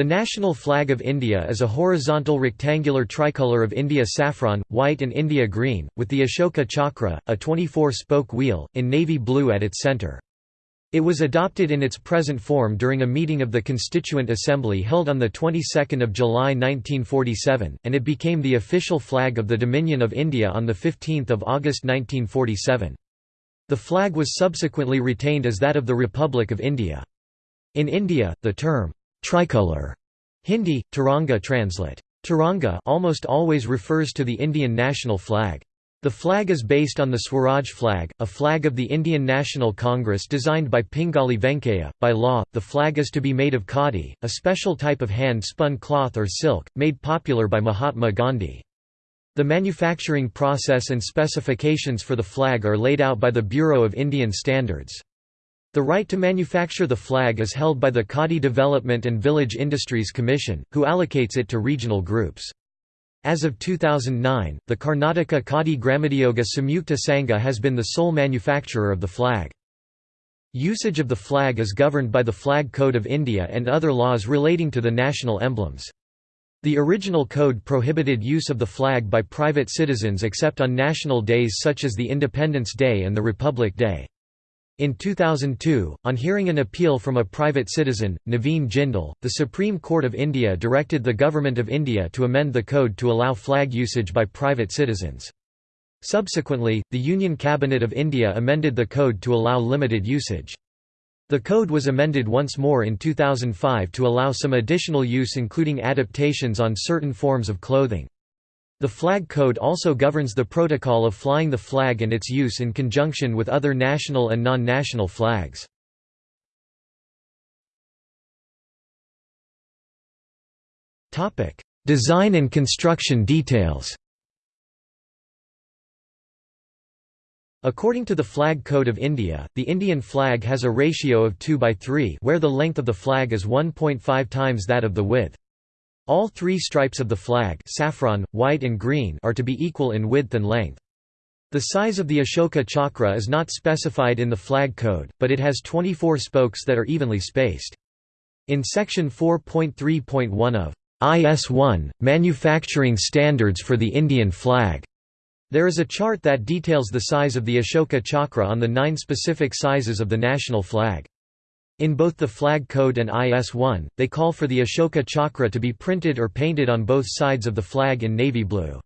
The national flag of India is a horizontal rectangular tricolour of India saffron, white and India green, with the Ashoka Chakra, a 24-spoke wheel, in navy blue at its centre. It was adopted in its present form during a meeting of the Constituent Assembly held on the 22nd of July 1947, and it became the official flag of the Dominion of India on the 15th of August 1947. The flag was subsequently retained as that of the Republic of India. In India, the term Tricolor Hindi, Tiranga translate. Tiranga almost always refers to the Indian national flag. The flag is based on the Swaraj flag, a flag of the Indian National Congress designed by Pingali Venkaiah. By law, the flag is to be made of khadi, a special type of hand-spun cloth or silk, made popular by Mahatma Gandhi. The manufacturing process and specifications for the flag are laid out by the Bureau of Indian Standards. The right to manufacture the flag is held by the Khadi Development and Village Industries Commission, who allocates it to regional groups. As of 2009, the Karnataka Khadi Gramodyoga Samyukta Sangha has been the sole manufacturer of the flag. Usage of the flag is governed by the Flag Code of India and other laws relating to the national emblems. The original code prohibited use of the flag by private citizens except on national days such as the Independence Day and the Republic Day. In 2002, on hearing an appeal from a private citizen, Naveen Jindal, the Supreme Court of India directed the Government of India to amend the code to allow flag usage by private citizens. Subsequently, the Union Cabinet of India amended the code to allow limited usage. The code was amended once more in 2005 to allow some additional use including adaptations on certain forms of clothing. The Flag Code also governs the protocol of flying the flag and its use in conjunction with other national and non-national flags. Design and construction details According to the Flag Code of India, the Indian flag has a ratio of 2 by 3 where the length of the flag is 1.5 times that of the width. All three stripes of the flag saffron, white and green are to be equal in width and length. The size of the Ashoka chakra is not specified in the flag code, but it has 24 spokes that are evenly spaced. In section 4.3.1 of IS-1, Manufacturing Standards for the Indian Flag, there is a chart that details the size of the Ashoka chakra on the nine specific sizes of the national flag. In both the Flag Code and IS-1, they call for the Ashoka Chakra to be printed or painted on both sides of the flag in navy blue.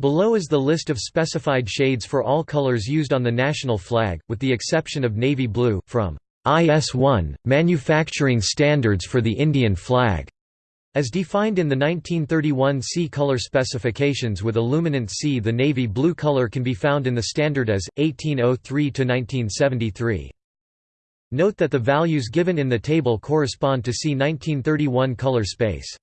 Below is the list of specified shades for all colors used on the national flag, with the exception of navy blue, from IS-1, Manufacturing Standards for the Indian Flag, as defined in the 1931 C color specifications with illuminant C. The navy blue color can be found in the standard as 1803–1973. Note that the values given in the table correspond to C 1931 color space.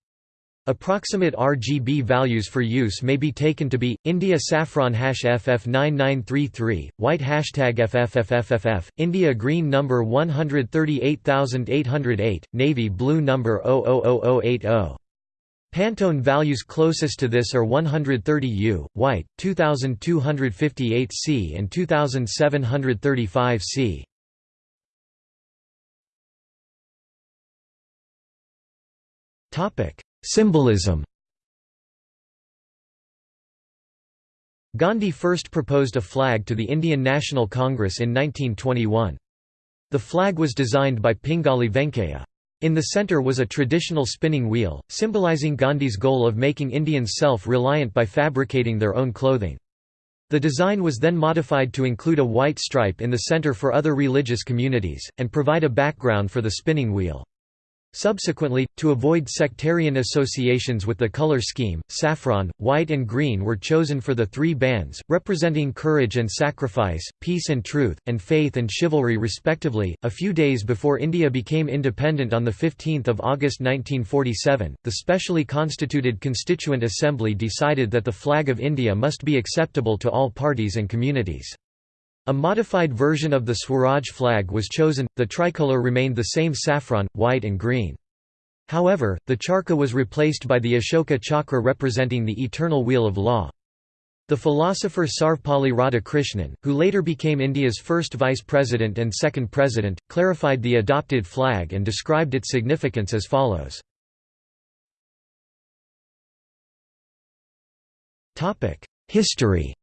Approximate RGB values for use may be taken to be India saffron hash FF9933, white hashtag FFFFFF, India green number 138808, navy blue number 000080. Pantone values closest to this are 130 U, white, 2258 C and 2735 Topic: Symbolism. Gandhi first proposed a flag to the Indian National Congress in 1921. The flag was designed by Pingali Venkaiah. In the centre was a traditional spinning wheel, symbolizing Gandhi's goal of making Indians self-reliant by fabricating their own clothing. The design was then modified to include a white stripe in the centre for other religious communities, and provide a background for the spinning wheel. Subsequently, to avoid sectarian associations with the color scheme, saffron, white and green were chosen for the three bands, representing courage and sacrifice, peace and truth, and faith and chivalry respectively. A few days before India became independent on 15 August 1947, the specially constituted Constituent Assembly decided that the flag of India must be acceptable to all parties and communities. A modified version of the Swaraj flag was chosen, the tricolour remained the same saffron, white and green. However, the charkha was replaced by the Ashoka chakra representing the eternal wheel of law. The philosopher Sarvepalli Radhakrishnan, who later became India's first vice president and second president, clarified the adopted flag and described its significance as follows. History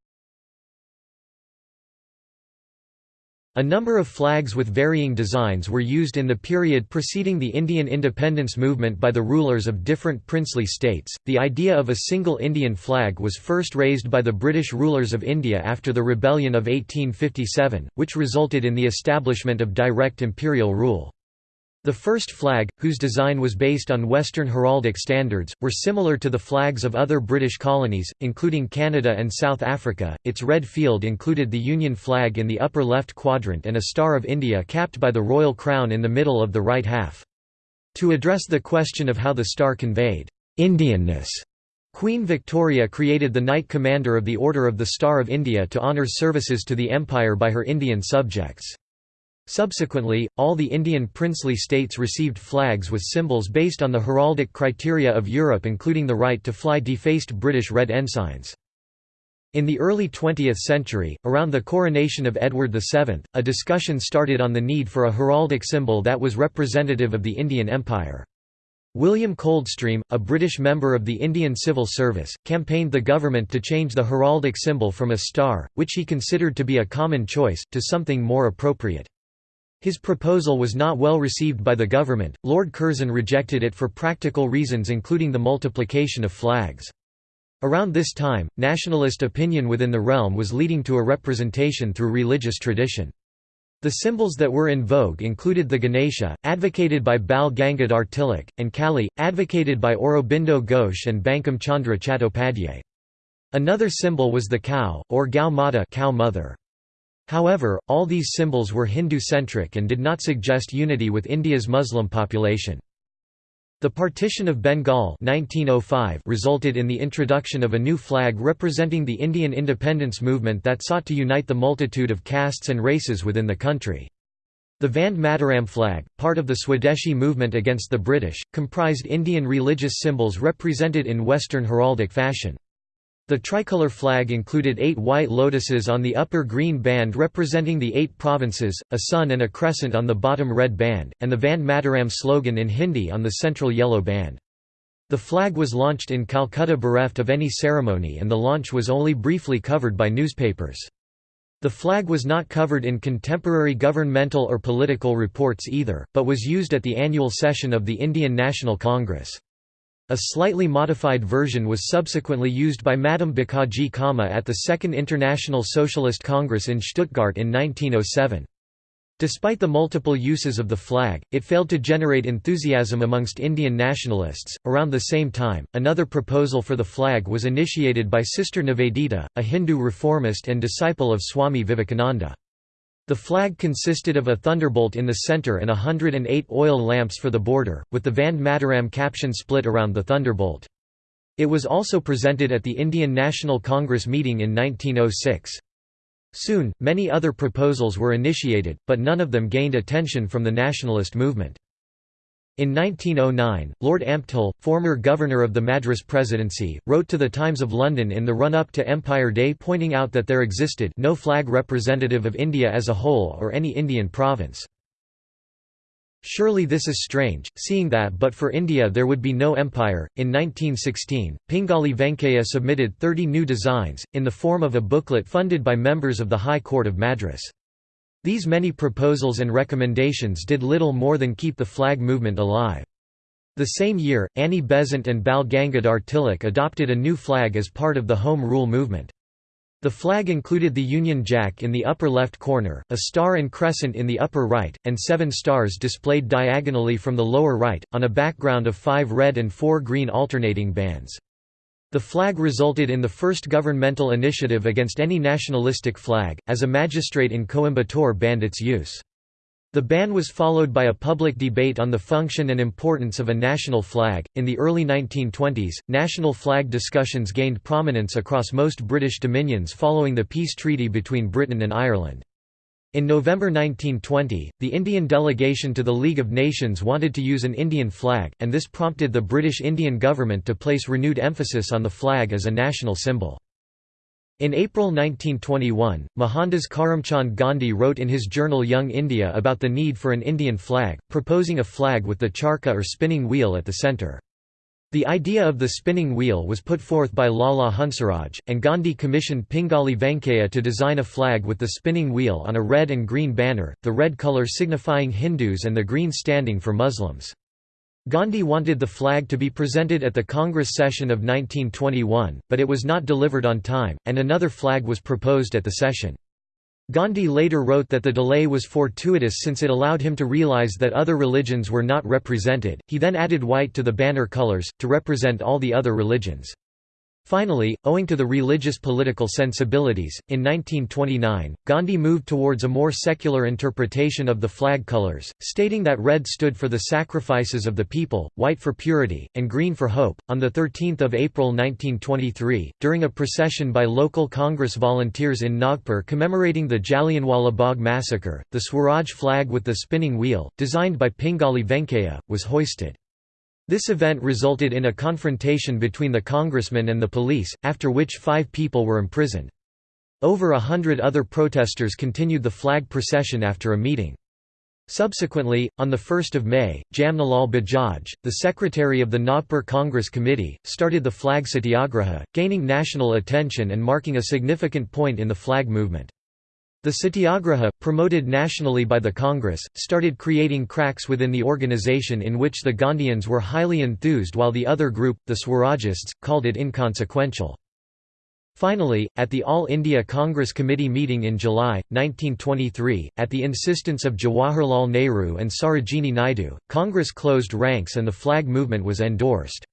A number of flags with varying designs were used in the period preceding the Indian independence movement by the rulers of different princely states. The idea of a single Indian flag was first raised by the British rulers of India after the Rebellion of 1857, which resulted in the establishment of direct imperial rule. The first flag, whose design was based on Western heraldic standards, were similar to the flags of other British colonies, including Canada and South Africa. Its red field included the Union flag in the upper left quadrant and a Star of India capped by the royal crown in the middle of the right half. To address the question of how the star conveyed Indianness, Queen Victoria created the Knight Commander of the Order of the Star of India to honour services to the Empire by her Indian subjects. Subsequently, all the Indian princely states received flags with symbols based on the heraldic criteria of Europe including the right to fly defaced British red ensigns. In the early 20th century, around the coronation of Edward VII, a discussion started on the need for a heraldic symbol that was representative of the Indian Empire. William Coldstream, a British member of the Indian Civil Service, campaigned the government to change the heraldic symbol from a star, which he considered to be a common choice, to something more appropriate. His proposal was not well received by the government, Lord Curzon rejected it for practical reasons including the multiplication of flags. Around this time, nationalist opinion within the realm was leading to a representation through religious tradition. The symbols that were in vogue included the Ganesha, advocated by Bal Gangadhar Tilak, and Kali, advocated by Aurobindo Ghosh and Bankim Chandra Chattopadhyay. Another symbol was the cow, or Gau Mata cow mother. However, all these symbols were Hindu-centric and did not suggest unity with India's Muslim population. The partition of Bengal 1905 resulted in the introduction of a new flag representing the Indian independence movement that sought to unite the multitude of castes and races within the country. The Vande Mataram flag, part of the Swadeshi movement against the British, comprised Indian religious symbols represented in Western heraldic fashion. The tricolour flag included eight white lotuses on the upper green band representing the eight provinces, a sun and a crescent on the bottom red band, and the Vande Mataram slogan in Hindi on the central yellow band. The flag was launched in Calcutta bereft of any ceremony and the launch was only briefly covered by newspapers. The flag was not covered in contemporary governmental or political reports either, but was used at the annual session of the Indian National Congress. A slightly modified version was subsequently used by Madame Bhikaiji Cama at the Second International Socialist Congress in Stuttgart in 1907. Despite the multiple uses of the flag, it failed to generate enthusiasm amongst Indian nationalists. Around the same time, another proposal for the flag was initiated by Sister Nivedita, a Hindu reformist and disciple of Swami Vivekananda. The flag consisted of a thunderbolt in the center and 108 oil lamps for the border, with the Vande Mataram caption split around the thunderbolt. It was also presented at the Indian National Congress meeting in 1906. Soon, many other proposals were initiated, but none of them gained attention from the nationalist movement. In 1909, Lord Ampthill, former governor of the Madras Presidency, wrote to the Times of London in the run-up to Empire Day pointing out that there existed no flag representative of India as a whole or any Indian province. Surely this is strange, seeing that but for India there would be no empire. In 1916, Pingali Venkaiah submitted 30 new designs, in the form of a booklet funded by members of the High Court of Madras. These many proposals and recommendations did little more than keep the flag movement alive. The same year, Annie Besant and Bal Gangadhar Tilak adopted a new flag as part of the Home Rule movement. The flag included the Union Jack in the upper left corner, a star and crescent in the upper right, and seven stars displayed diagonally from the lower right, on a background of five red and four green alternating bands. The flag resulted in the first governmental initiative against any nationalistic flag, as a magistrate in Coimbatore banned its use. The ban was followed by a public debate on the function and importance of a national flag. In the early 1920s, national flag discussions gained prominence across most British dominions following the peace treaty between Britain and Ireland. In November 1920, the Indian delegation to the League of Nations wanted to use an Indian flag, and this prompted the British Indian government to place renewed emphasis on the flag as a national symbol. In April 1921, Mohandas Karamchand Gandhi wrote in his journal Young India about the need for an Indian flag, proposing a flag with the charkha or spinning wheel at the centre. The idea of the spinning wheel was put forth by Lala Hansraj, and Gandhi commissioned Pingali Venkaiah to design a flag with the spinning wheel on a red and green banner, the red colour signifying Hindus and the green standing for Muslims. Gandhi wanted the flag to be presented at the Congress session of 1921, but it was not delivered on time, and another flag was proposed at the session. Gandhi later wrote that the delay was fortuitous since it allowed him to realize that other religions were not represented. He then added white to the banner colors, to represent all the other religions. Finally, owing to the religious political sensibilities, in 1929, Gandhi moved towards a more secular interpretation of the flag colors, stating that red stood for the sacrifices of the people, white for purity, and green for hope. On 13 April 1923, during a procession by local Congress volunteers in Nagpur commemorating the Jallianwala Bagh massacre, the Swaraj flag with the spinning wheel, designed by Pingali Venkaiah, was hoisted. This event resulted in a confrontation between the congressman and the police, after which five people were imprisoned. Over a hundred other protesters continued the flag procession after a meeting. Subsequently, on 1 May, Jamnalal Bajaj, the secretary of the Nagpur Congress Committee, started the flag satyagraha, gaining national attention and marking a significant point in the flag movement. The Satyagraha, promoted nationally by the Congress, started creating cracks within the organization in which the Gandhians were highly enthused while the other group, the Swarajists, called it inconsequential. Finally, at the All India Congress Committee meeting in July, 1923, at the insistence of Jawaharlal Nehru and Sarojini Naidu, Congress closed ranks and the flag movement was endorsed.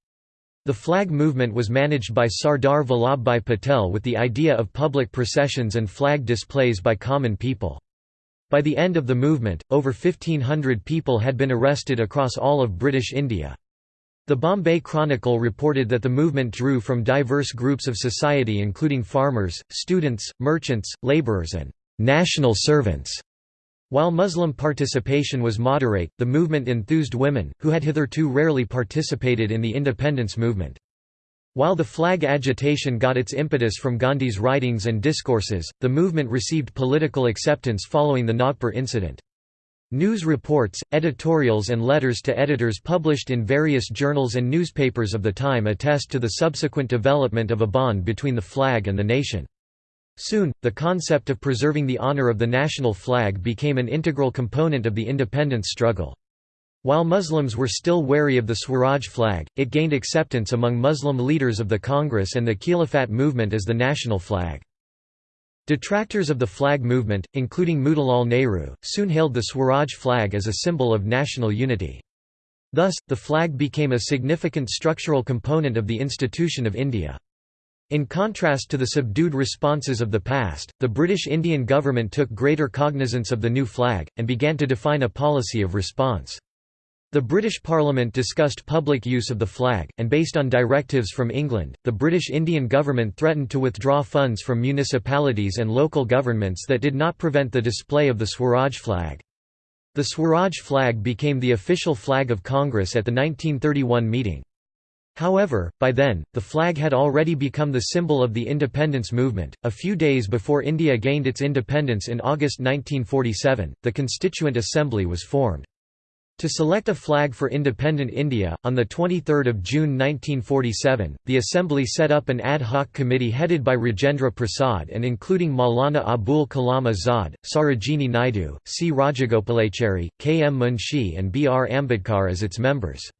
The flag movement was managed by Sardar Vallabhbhai Patel with the idea of public processions and flag displays by common people. By the end of the movement, over 1,500 people had been arrested across all of British India. The Bombay Chronicle reported that the movement drew from diverse groups of society including farmers, students, merchants, labourers and «national servants». While Muslim participation was moderate, the movement enthused women, who had hitherto rarely participated in the independence movement. While the flag agitation got its impetus from Gandhi's writings and discourses, the movement received political acceptance following the Nagpur incident. News reports, editorials and letters to editors published in various journals and newspapers of the time attest to the subsequent development of a bond between the flag and the nation. Soon, the concept of preserving the honor of the national flag became an integral component of the independence struggle. While Muslims were still wary of the Swaraj flag, it gained acceptance among Muslim leaders of the Congress and the Khilafat movement as the national flag. Detractors of the flag movement, including Motilal Nehru, soon hailed the Swaraj flag as a symbol of national unity. Thus, the flag became a significant structural component of the institution of India. In contrast to the subdued responses of the past, the British Indian government took greater cognizance of the new flag, and began to define a policy of response. The British Parliament discussed public use of the flag, and based on directives from England, the British Indian government threatened to withdraw funds from municipalities and local governments that did not prevent the display of the Swaraj flag. The Swaraj flag became the official flag of Congress at the 1931 meeting. However, by then, the flag had already become the symbol of the independence movement. A few days before India gained its independence in August 1947, the Constituent Assembly was formed. To select a flag for independent India, on 23 June 1947, the Assembly set up an ad hoc committee headed by Rajendra Prasad and including Maulana Abul Kalam Azad, Sarojini Naidu, C. Rajagopalachari, K. M. Munshi and B. R. Ambedkar as its members.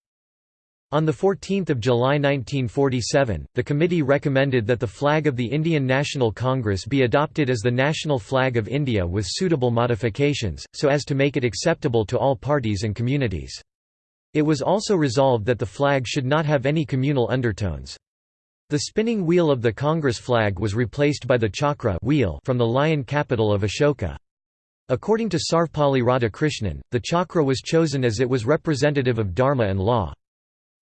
On 14 July 1947, the committee recommended that the flag of the Indian National Congress be adopted as the national flag of India with suitable modifications, so as to make it acceptable to all parties and communities. It was also resolved that the flag should not have any communal undertones. The spinning wheel of the Congress flag was replaced by the chakra wheel from the lion capital of Ashoka. According to Sarvepalli Radhakrishnan, the chakra was chosen as it was representative of dharma and law.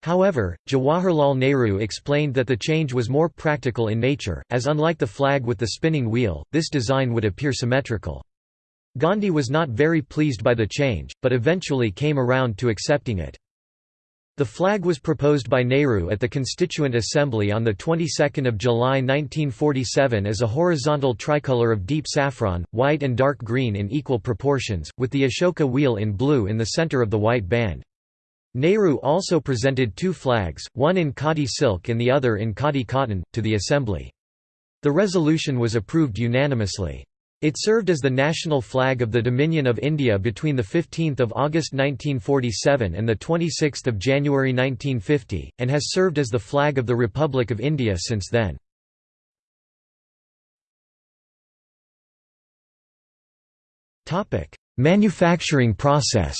However, Jawaharlal Nehru explained that the change was more practical in nature, as unlike the flag with the spinning wheel, this design would appear symmetrical. Gandhi was not very pleased by the change, but eventually came around to accepting it. The flag was proposed by Nehru at the Constituent Assembly on the 22nd of July 1947 as a horizontal tricolour of deep saffron, white and dark green in equal proportions, with the Ashoka wheel in blue in the centre of the white band. Nehru also presented two flags, one in khadi silk and the other in khadi cotton, to the Assembly. The resolution was approved unanimously. It served as the national flag of the Dominion of India between 15 August 1947 and 26 January 1950, and has served as the flag of the Republic of India since then. Manufacturing process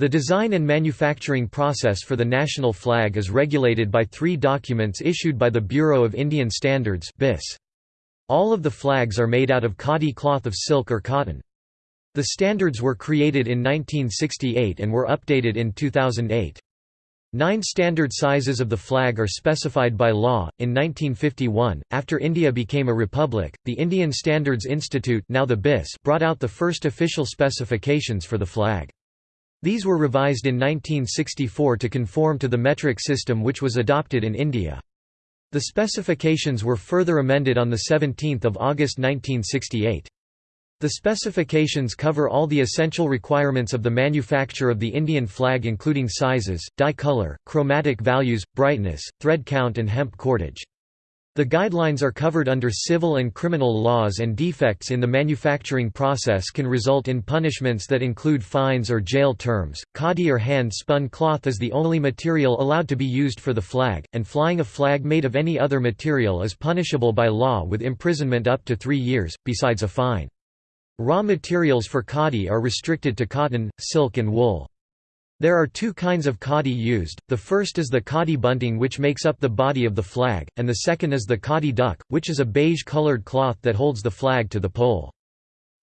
The design and manufacturing process for the national flag is regulated by three documents issued by the Bureau of Indian Standards All of the flags are made out of khadi cloth of silk or cotton. The standards were created in 1968 and were updated in 2008. Nine standard sizes of the flag are specified by law. In 1951, after India became a republic, the Indian Standards Institute now the BIS brought out the first official specifications for the flag. These were revised in 1964 to conform to the metric system which was adopted in India. The specifications were further amended on 17 August 1968. The specifications cover all the essential requirements of the manufacture of the Indian flag including sizes, dye color, chromatic values, brightness, thread count and hemp cordage. The guidelines are covered under civil and criminal laws and defects in the manufacturing process can result in punishments that include fines or jail terms. Khadi or hand-spun cloth is the only material allowed to be used for the flag, and flying a flag made of any other material is punishable by law with imprisonment up to three years, besides a fine. Raw materials for khadi are restricted to cotton, silk and wool. There are two kinds of khadi used, the first is the khadi bunting which makes up the body of the flag, and the second is the khadi duck, which is a beige-colored cloth that holds the flag to the pole.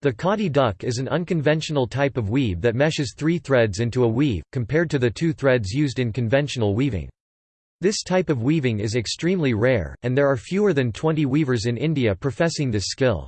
The khadi duck is an unconventional type of weave that meshes three threads into a weave, compared to the two threads used in conventional weaving. This type of weaving is extremely rare, and there are fewer than 20 weavers in India professing this skill.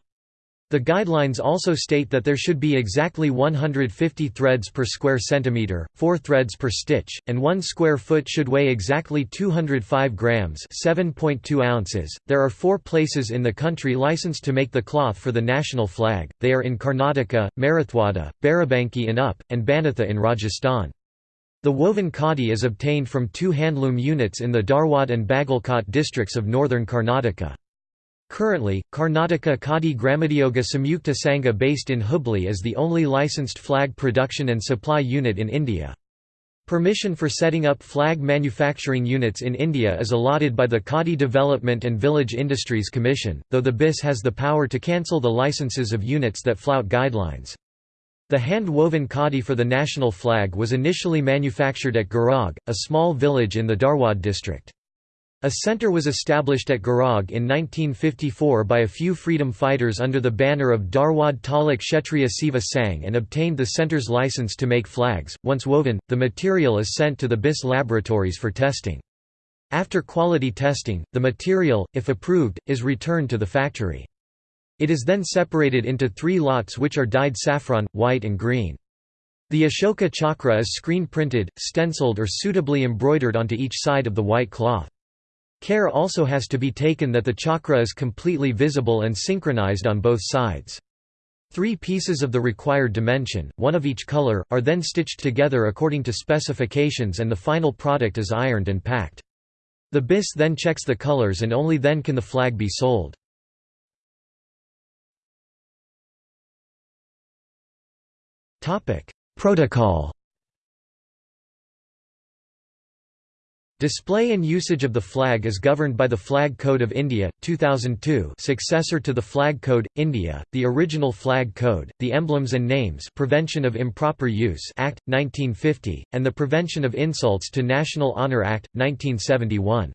The guidelines also state that there should be exactly 150 threads per square centimeter, 4 threads per stitch, and 1 square foot should weigh exactly 205 grams, 7.2 ounces. There are 4 places in the country licensed to make the cloth for the national flag. They are in Karnataka, Marathwada, Barabanki in Up, and Banatha in Rajasthan. The woven khadi is obtained from two handloom units in the Dharwad and Bagalkot districts of northern Karnataka. Currently, Karnataka Khadi Gramodyoga Samyukta Sangha based in Hubli is the only licensed flag production and supply unit in India. Permission for setting up flag manufacturing units in India is allotted by the Khadi Development and Village Industries Commission, though the BIS has the power to cancel the licenses of units that flout guidelines. The hand-woven khadi for the national flag was initially manufactured at Garag, a small village in the Dharwad district. A center was established at Garag in 1954 by a few freedom fighters under the banner of Dharwad Taluk Kshatriya Seva Sangh and obtained the center's license to make flags. Once woven, the material is sent to the BIS laboratories for testing. After quality testing, the material, if approved, is returned to the factory. It is then separated into three lots which are dyed saffron, white and green. The Ashoka chakra is screen printed, stenciled or suitably embroidered onto each side of the white cloth. Care also has to be taken that the chakra is completely visible and synchronized on both sides. Three pieces of the required dimension, one of each color, are then stitched together according to specifications and the final product is ironed and packed. The BIS then checks the colors and only then can the flag be sold. Protocol Display and usage of the flag is governed by the Flag Code of India, 2002 successor to the Flag Code, India, the original Flag Code, the Emblems and Names Prevention of Improper Use Act, 1950, and the Prevention of Insults to National Honour Act, 1971.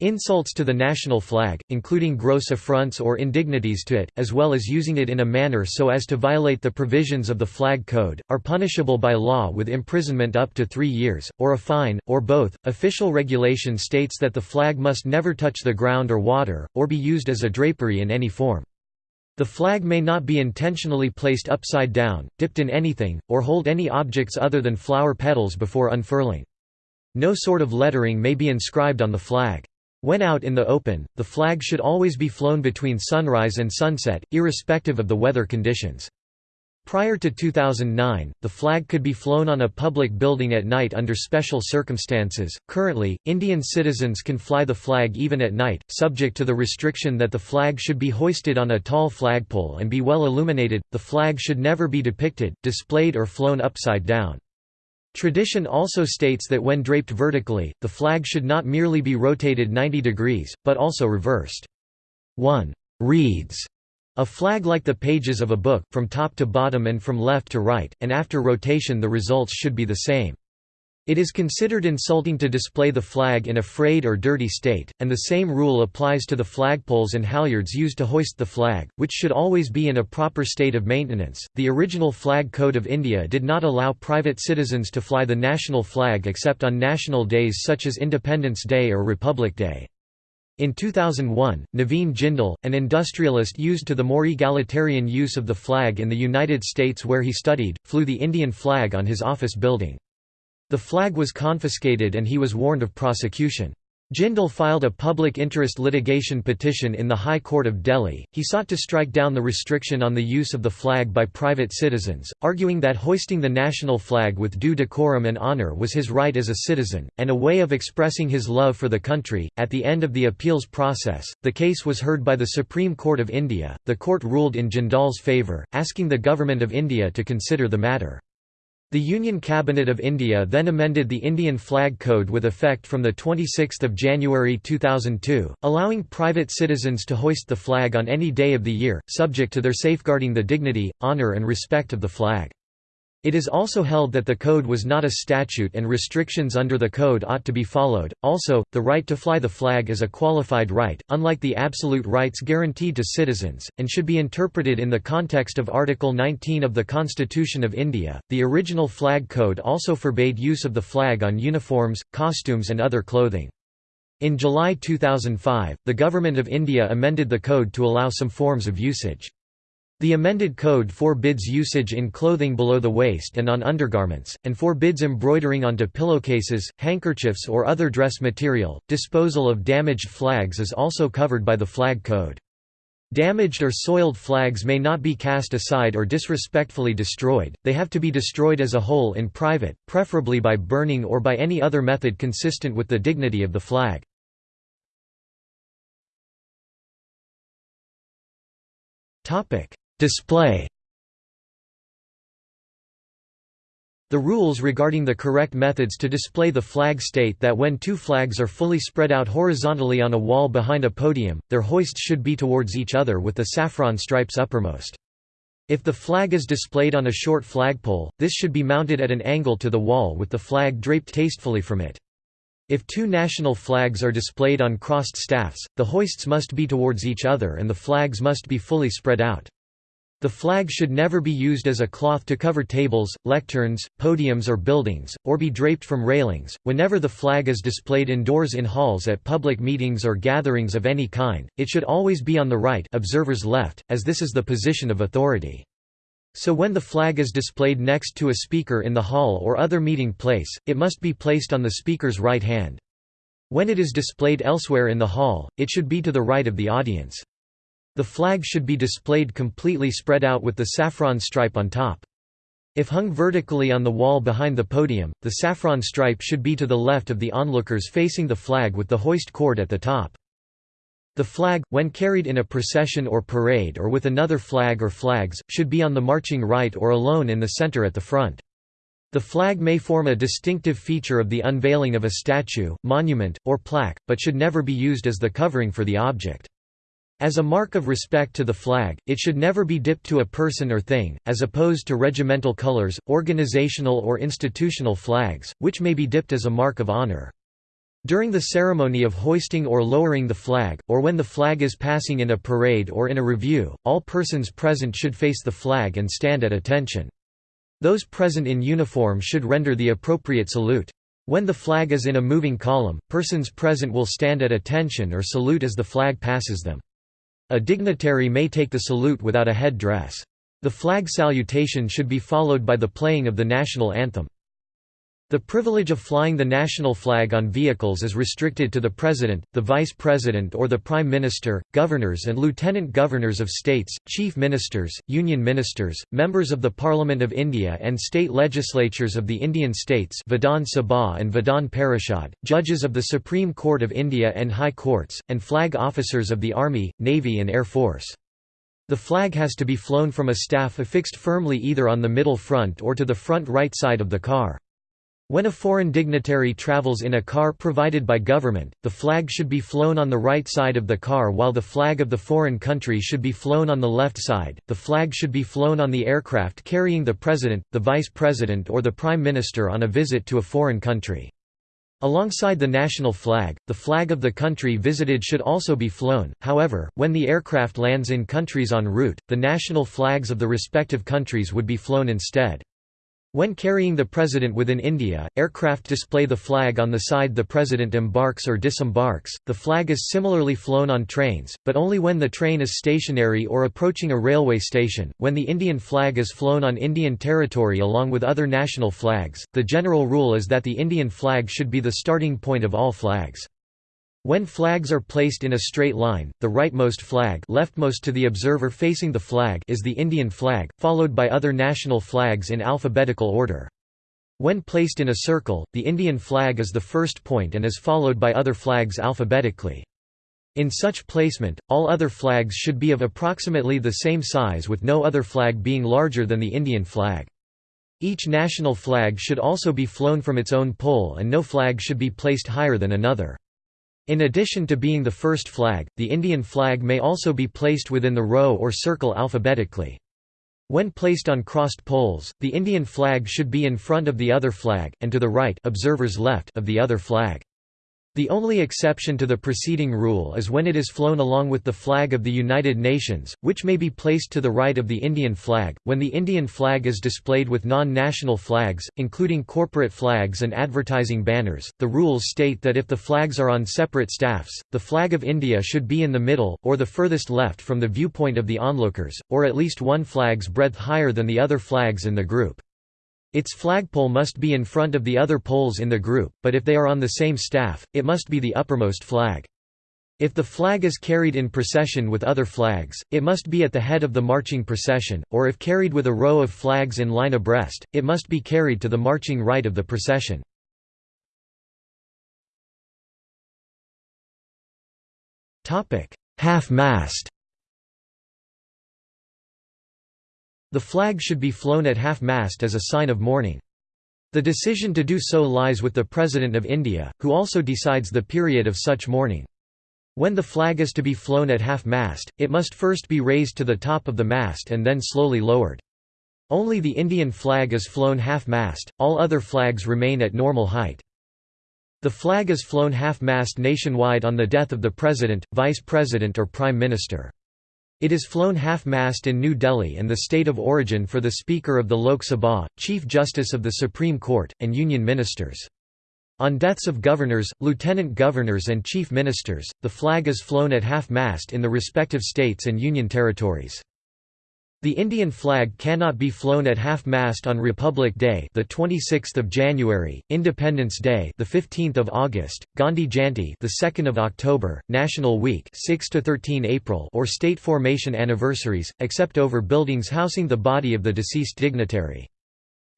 Insults to the national flag, including gross affronts or indignities to it, as well as using it in a manner so as to violate the provisions of the Flag Code, are punishable by law with imprisonment up to three years, or a fine, or both. Official regulation states that the flag must never touch the ground or water, or be used as a drapery in any form. The flag may not be intentionally placed upside down, dipped in anything, or hold any objects other than flower petals before unfurling. No sort of lettering may be inscribed on the flag. When out in the open, the flag should always be flown between sunrise and sunset, irrespective of the weather conditions. Prior to 2009, the flag could be flown on a public building at night under special circumstances. Currently, Indian citizens can fly the flag even at night, subject to the restriction that the flag should be hoisted on a tall flagpole and be well illuminated. The flag should never be depicted, displayed, or flown upside down. Tradition also states that when draped vertically, the flag should not merely be rotated 90 degrees, but also reversed. 1. Reads a flag like the pages of a book, from top to bottom and from left to right, and after rotation the results should be the same. It is considered insulting to display the flag in a frayed or dirty state, and the same rule applies to the flagpoles and halyards used to hoist the flag, which should always be in a proper state of maintenance. The original Flag Code of India did not allow private citizens to fly the national flag except on national days such as Independence Day or Republic Day. In 2001, Naveen Jindal, an industrialist used to the more egalitarian use of the flag in the United States where he studied, flew the Indian flag on his office building. The flag was confiscated and he was warned of prosecution. Jindal filed a public interest litigation petition in the High Court of Delhi. He sought to strike down the restriction on the use of the flag by private citizens, arguing that hoisting the national flag with due decorum and honour was his right as a citizen, and a way of expressing his love for the country. At the end of the appeals process, the case was heard by the Supreme Court of India. The court ruled in Jindal's favour, asking the Government of India to consider the matter. The Union Cabinet of India then amended the Indian Flag Code with effect from 26 January 2002, allowing private citizens to hoist the flag on any day of the year, subject to their safeguarding the dignity, honour and respect of the flag. It is also held that the code was not a statute and restrictions under the code ought to be followed. Also, the right to fly the flag is a qualified right, unlike the absolute rights guaranteed to citizens, and should be interpreted in the context of Article 19 of the Constitution of India. The original flag code also forbade use of the flag on uniforms, costumes, and other clothing. In July 2005, the Government of India amended the code to allow some forms of usage. The amended code forbids usage in clothing below the waist and on undergarments, and forbids embroidering onto pillowcases, handkerchiefs, or other dress material. Disposal of damaged flags is also covered by the Flag Code. Damaged or soiled flags may not be cast aside or disrespectfully destroyed, they have to be destroyed as a whole in private, preferably by burning or by any other method consistent with the dignity of the flag. Display The rules regarding the correct methods to display the flag state that when two flags are fully spread out horizontally on a wall behind a podium, their hoists should be towards each other with the saffron stripes uppermost. If the flag is displayed on a short flagpole, this should be mounted at an angle to the wall with the flag draped tastefully from it. If two national flags are displayed on crossed staffs, the hoists must be towards each other and the flags must be fully spread out. The flag should never be used as a cloth to cover tables, lecterns, podiums or buildings, or be draped from railings. Whenever the flag is displayed indoors in halls at public meetings or gatherings of any kind, it should always be on the right observer's left, as this is the position of authority. So when the flag is displayed next to a speaker in the hall or other meeting place, it must be placed on the speaker's right hand. When it is displayed elsewhere in the hall, it should be to the right of the audience. The flag should be displayed completely spread out with the saffron stripe on top. If hung vertically on the wall behind the podium, the saffron stripe should be to the left of the onlookers facing the flag with the hoist cord at the top. The flag, when carried in a procession or parade or with another flag or flags, should be on the marching right or alone in the center at the front. The flag may form a distinctive feature of the unveiling of a statue, monument, or plaque, but should never be used as the covering for the object. As a mark of respect to the flag, it should never be dipped to a person or thing, as opposed to regimental colors, organizational or institutional flags, which may be dipped as a mark of honor. During the ceremony of hoisting or lowering the flag, or when the flag is passing in a parade or in a review, all persons present should face the flag and stand at attention. Those present in uniform should render the appropriate salute. When the flag is in a moving column, persons present will stand at attention or salute as the flag passes them. A dignitary may take the salute without a head dress. The flag salutation should be followed by the playing of the national anthem. The privilege of flying the national flag on vehicles is restricted to the President, the Vice President or the Prime Minister, governors and lieutenant governors of states, chief ministers, union ministers, members of the Parliament of India and state legislatures of the Indian states Vidhan Sabha and Vidhan Parishad, judges of the Supreme Court of India and High Courts, and flag officers of the Army, Navy and Air Force. The flag has to be flown from a staff affixed firmly either on the middle front or to the front right side of the car. When a foreign dignitary travels in a car provided by government, the flag should be flown on the right side of the car while the flag of the foreign country should be flown on the left side. The flag should be flown on the aircraft carrying the president, the vice president, or the prime minister on a visit to a foreign country. Alongside the national flag, the flag of the country visited should also be flown, however, when the aircraft lands in countries en route, the national flags of the respective countries would be flown instead. When carrying the president within India, aircraft display the flag on the side the president embarks or disembarks. The flag is similarly flown on trains, but only when the train is stationary or approaching a railway station. When the Indian flag is flown on Indian territory along with other national flags, the general rule is that the Indian flag should be the starting point of all flags. When flags are placed in a straight line, the rightmost flag leftmost to the observer facing the flag is the Indian flag, followed by other national flags in alphabetical order. When placed in a circle, the Indian flag is the first point and is followed by other flags alphabetically. In such placement, all other flags should be of approximately the same size with no other flag being larger than the Indian flag. Each national flag should also be flown from its own pole and no flag should be placed higher than another. In addition to being the first flag, the Indian flag may also be placed within the row or circle alphabetically. When placed on crossed poles, the Indian flag should be in front of the other flag, and to the right observers left of the other flag. The only exception to the preceding rule is when it is flown along with the flag of the United Nations, which may be placed to the right of the Indian flag. When the Indian flag is displayed with non national flags, including corporate flags and advertising banners, the rules state that if the flags are on separate staffs, the flag of India should be in the middle, or the furthest left from the viewpoint of the onlookers, or at least one flag's breadth higher than the other flags in the group. Its flagpole must be in front of the other poles in the group, but if they are on the same staff, it must be the uppermost flag. If the flag is carried in procession with other flags, it must be at the head of the marching procession, or if carried with a row of flags in line abreast, it must be carried to the marching right of the procession. Half-mast The flag should be flown at half-mast as a sign of mourning. The decision to do so lies with the President of India, who also decides the period of such mourning. When the flag is to be flown at half-mast, it must first be raised to the top of the mast and then slowly lowered. Only the Indian flag is flown half-mast, all other flags remain at normal height. The flag is flown half-mast nationwide on the death of the President, Vice President or Prime Minister. It is flown half-mast in New Delhi and the state of origin for the Speaker of the Lok Sabha, Chief Justice of the Supreme Court, and union ministers. On deaths of governors, lieutenant governors and chief ministers, the flag is flown at half-mast in the respective states and union territories. The Indian flag cannot be flown at half-mast on Republic Day, the 26th of January, Independence Day, the 15th of August, Gandhi Jayanti, the 2nd of October, National Week, 6 to 13 April, or state formation anniversaries, except over buildings housing the body of the deceased dignitary.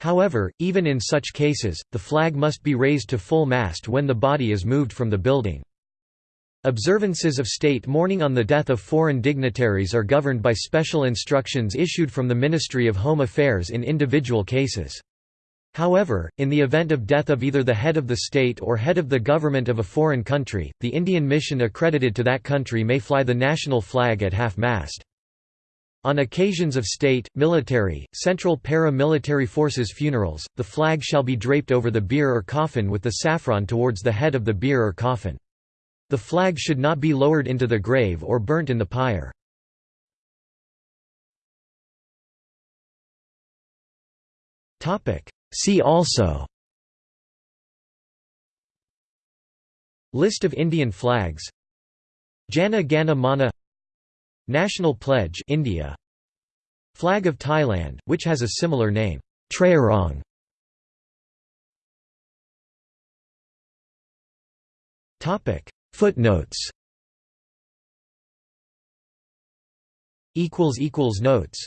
However, even in such cases, the flag must be raised to full mast when the body is moved from the building. Observances of state mourning on the death of foreign dignitaries are governed by special instructions issued from the Ministry of Home Affairs in individual cases. However, in the event of death of either the head of the state or head of the government of a foreign country, the Indian mission accredited to that country may fly the national flag at half-mast. On occasions of state, military, central para-military forces funerals, the flag shall be draped over the bier or coffin with the saffron towards the head of the bier or coffin. The flag should not be lowered into the grave or burnt in the pyre. See also. List of Indian flags. Jana Gana Mana. National Pledge India. Flag of Thailand which has a similar name. Trairong Footnotes. Notes